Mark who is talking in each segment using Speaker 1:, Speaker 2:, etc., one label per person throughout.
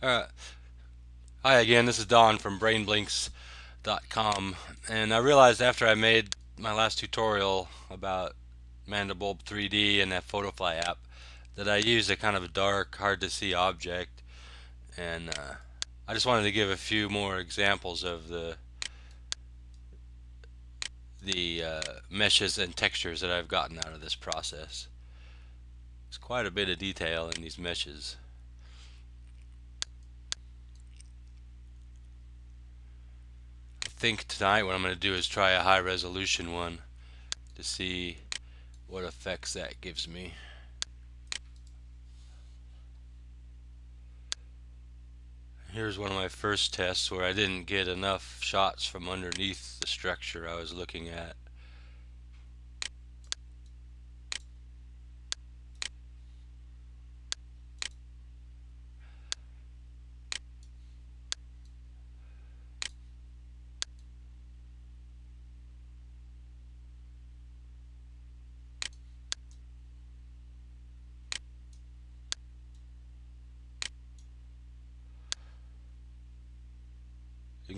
Speaker 1: Uh, hi again, this is Don from BrainBlinks.com and I realized after I made my last tutorial about Mandelbulb 3D and that Photofly app that I used a kind of a dark, hard to see object and uh, I just wanted to give a few more examples of the the uh, meshes and textures that I've gotten out of this process. There's quite a bit of detail in these meshes. Think tonight what I'm going to do is try a high resolution one to see what effects that gives me. Here's one of my first tests where I didn't get enough shots from underneath the structure I was looking at.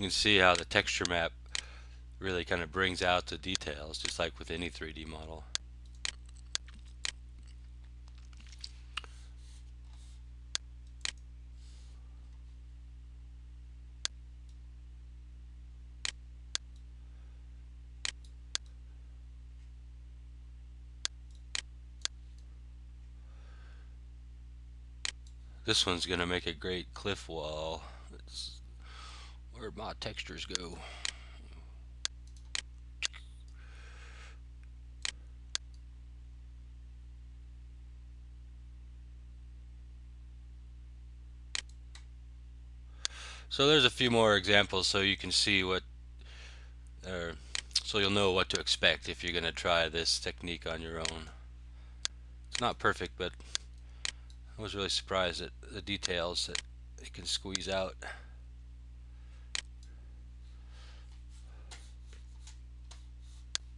Speaker 1: Can see how the texture map really kind of brings out the details just like with any 3D model. This one's going to make a great cliff wall. It's Where'd my textures go? So there's a few more examples so you can see what, or so you'll know what to expect if you're going to try this technique on your own. It's not perfect, but I was really surprised at the details that it can squeeze out.